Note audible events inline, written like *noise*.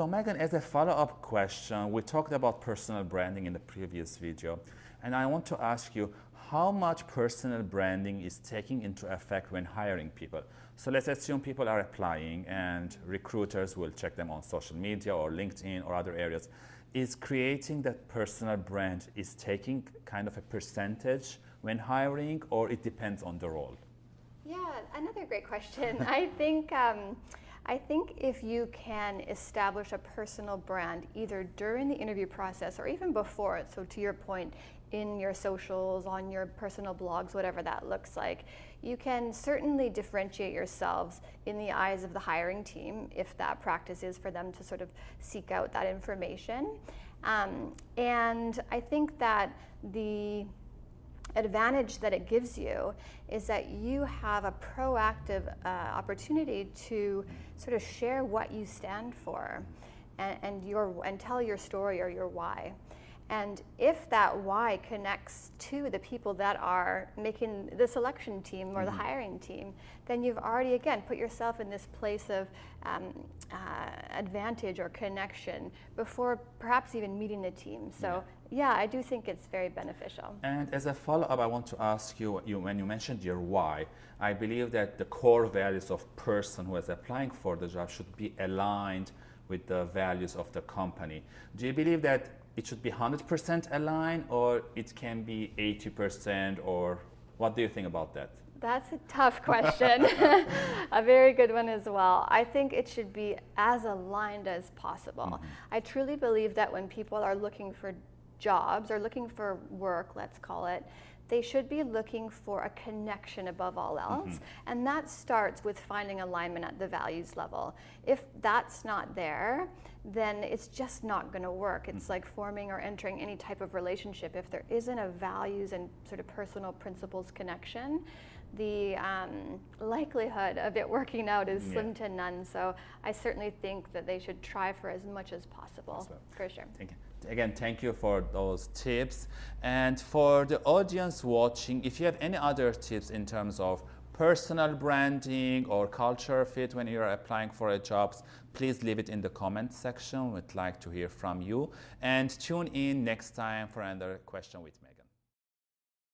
So Megan, as a follow-up question, we talked about personal branding in the previous video, and I want to ask you, how much personal branding is taking into effect when hiring people? So let's assume people are applying and recruiters will check them on social media or LinkedIn or other areas. Is creating that personal brand is taking kind of a percentage when hiring or it depends on the role? Yeah, another great question. *laughs* I think um, I think if you can establish a personal brand either during the interview process or even before it, so to your point, in your socials, on your personal blogs, whatever that looks like, you can certainly differentiate yourselves in the eyes of the hiring team if that practice is for them to sort of seek out that information. Um, and I think that the advantage that it gives you is that you have a proactive uh, opportunity to sort of share what you stand for and, and, your, and tell your story or your why. And if that why connects to the people that are making the selection team or the mm-hmm. hiring team, then you've already, again, put yourself in this place of um, uh, advantage or connection before perhaps even meeting the team. So, yeah. yeah. I do think it's very beneficial. And as a follow up, I want to ask you, you when you mentioned your why, I believe that the core values of person who is applying for the job should be aligned with the values of the company. Do you believe that it should be 100% aligned or it can be 80% or what do you think about that? That's a tough *laughs* question. *laughs* a very good one as well. I think it should be as aligned as possible. Mm -hmm. I truly believe that when people are looking for jobs or looking for work, let's call it, they should be looking for a connection above all else. Mm -hmm. And that starts with finding alignment at the values level. If that's not there, then it's just not going to work. It's mm -hmm. like forming or entering any type of relationship. If there isn't a values and sort of personal principles connection, the um, likelihood of it working out is yeah. slim to none. So I certainly think that they should try for as much as possible, awesome. for sure. Thank you again, thank you for those tips. And for the audience watching, if you have any other tips in terms of personal branding or culture fit when you're applying for a jobs, please leave it in the comment section. We'd like to hear from you. And tune in next time for another question with me.